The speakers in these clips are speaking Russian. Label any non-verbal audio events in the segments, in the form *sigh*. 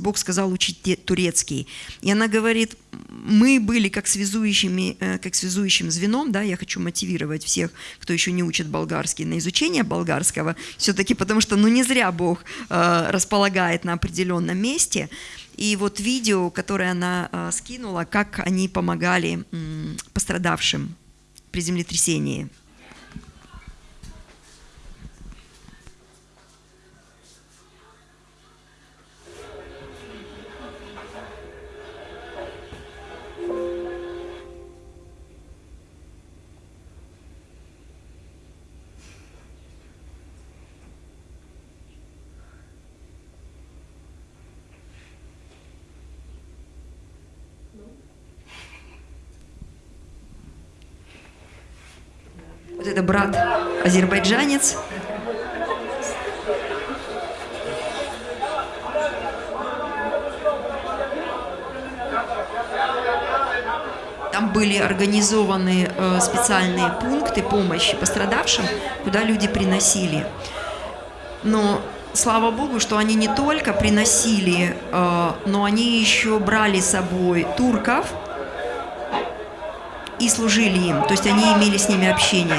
Бог сказал учить турецкий. И она говорит, мы были как, связующими, э, как связующим звеном, да, я хочу мотивировать всех, кто еще не учит болгарский, на изучение болгарского, все-таки потому что, ну, не зря Бог э, располагает на определенном месте. И вот видео, которое она э, скинула, как они помогали э, пострадавшим при землетрясении – Вот это брат азербайджанец. Там были организованы э, специальные пункты помощи пострадавшим, куда люди приносили. Но слава Богу, что они не только приносили, э, но они еще брали с собой турков, и служили им, то есть они имели с ними общение.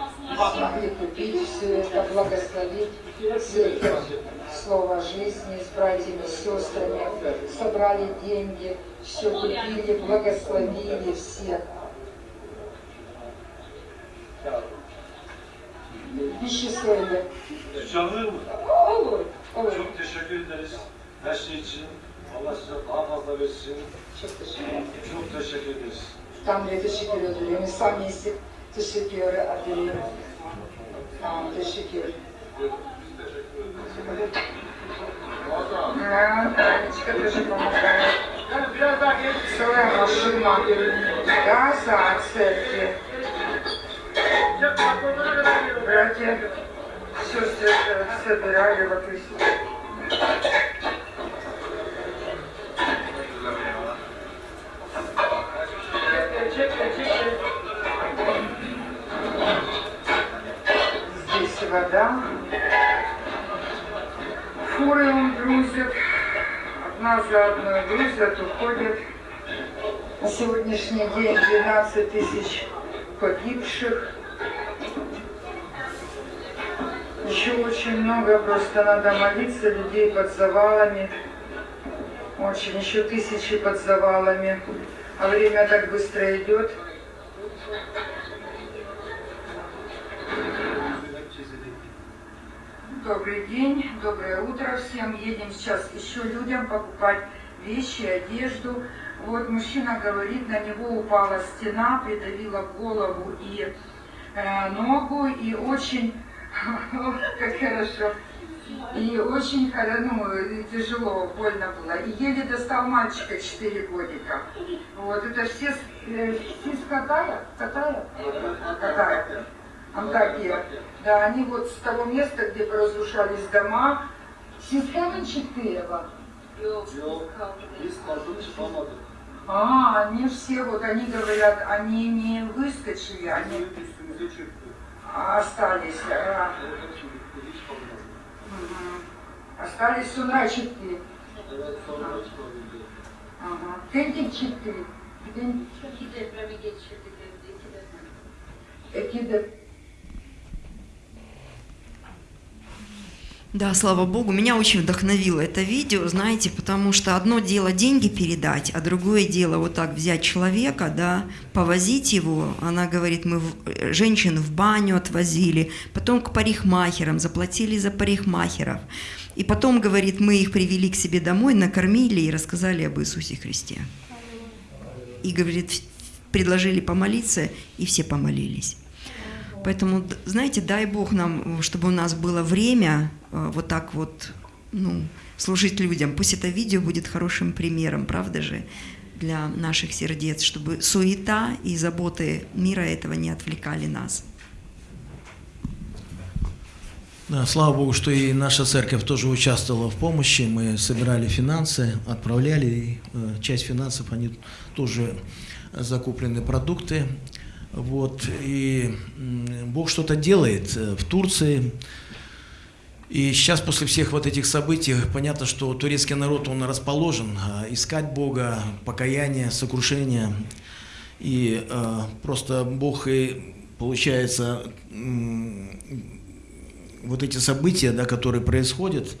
Смогли купить все это, благословить это слово жизни с братьями, с сестрами. Собрали деньги, все купили, благословили всех. İşçisiydi. Canlı mı? Olur. Olur. Çok teşekkür ederiz her şey için. Allah size daha fazla versin. Çok teşekkür ederim. Çok teşekkür ederiz. Tanrı'ya teşekkür ederim. Samimiyeti teşekkür ederim. Tamam, teşekkür. Танечка тоже помогает. Целая машина газа от церкви. Братья, сестры собирали вот и вода. Фуры он грузит. Одна за одной грузят, уходят. На сегодняшний день 12 тысяч погибших. Еще очень много, просто надо молиться, людей под завалами. Очень, еще тысячи под завалами. А время так быстро идет. Добрый день, доброе утро всем. Едем сейчас еще людям покупать вещи, одежду. Вот мужчина говорит, на него упала стена, придавила голову и э, ногу, и очень, *laughs* как хорошо, и очень ну, тяжело, больно было. И еле достал мальчика 4 годика. Вот это все, э, СИС Катая, Катая, Катая, Антакия. Да, они вот с того места, где разрушались дома, СИС Каменчик Тыева, Yok, Yok. biz kaldık. Biz kaldık çıkamadık. А, они все, вот они говорят, они не выскочили, они остались. а. Остались çıkabildi. Ага. Тентик İki depremi geçirdik Да, слава Богу, меня очень вдохновило это видео, знаете, потому что одно дело деньги передать, а другое дело вот так взять человека, да, повозить его. Она говорит, мы э, женщин в баню отвозили, потом к парикмахерам, заплатили за парикмахеров. И потом, говорит, мы их привели к себе домой, накормили и рассказали об Иисусе Христе. И, говорит, предложили помолиться, и все помолились. Поэтому, знаете, дай Бог нам, э, чтобы у нас было время э, вот так вот, ну, служить людям. Пусть это видео будет хорошим примером, правда же, для наших сердец, чтобы суета и заботы мира этого не отвлекали нас. Да, слава Богу, что и наша церковь тоже участвовала в помощи. Мы собирали финансы, отправляли. И, э, часть финансов, они тоже закуплены продукты. Вот. И Бог что-то делает э, в Турции. И сейчас после всех вот этих событий понятно, что турецкий народ, он расположен а, искать Бога, покаяние, сокрушение. И э, просто Бог и, получается, м, вот эти события, да, которые происходят,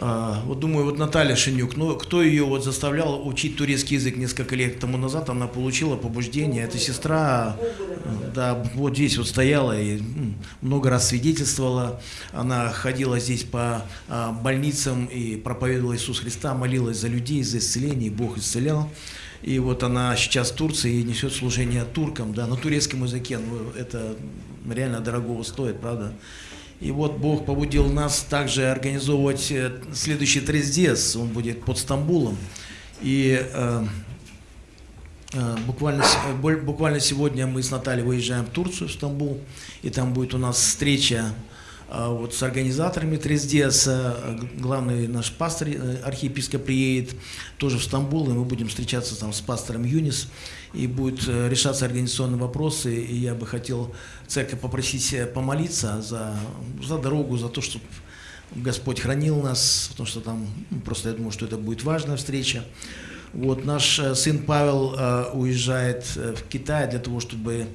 вот думаю, вот Наталья Шинюк, ну, кто ее вот заставлял учить турецкий язык несколько лет тому назад, она получила побуждение, эта сестра, да, вот здесь вот стояла и много раз свидетельствовала, она ходила здесь по а, больницам и проповедовала Иисус Христа, молилась за людей, за исцеление, и Бог исцелял. И вот она сейчас в Турции и несет служение туркам, да, на турецком языке, ну, это реально дорогого стоит, правда? И вот Бог побудил нас также организовывать э, следующий трездец, он будет под Стамбулом. И э, э, буквально, э, буквально сегодня мы с Натальей выезжаем в Турцию, в Стамбул, и там будет у нас встреча вот с организаторами Трездеса, э, главный наш пастор, э, архиепископ приедет тоже в Стамбул, и мы будем встречаться там с пастором Юнис, и будут э, решаться организационные вопросы, и я бы хотел церковь попросить помолиться за, за дорогу, за то, чтобы Господь хранил нас, потому что там ну, просто я думаю, что это будет важная встреча. Вот наш э, сын Павел э, уезжает э, в Китай для того, чтобы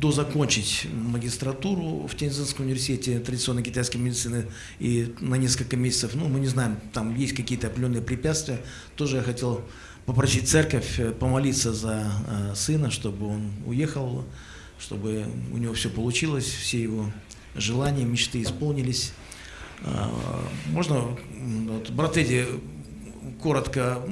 дозакончить магистратуру в Тензинском университете традиционной китайской медицины и на несколько месяцев, ну мы не знаем, там есть какие-то определенные препятствия. Тоже я хотел попросить церковь помолиться за сына, чтобы он уехал, чтобы у него все получилось, все его желания, мечты исполнились. Можно, вот, брат Эдди, коротко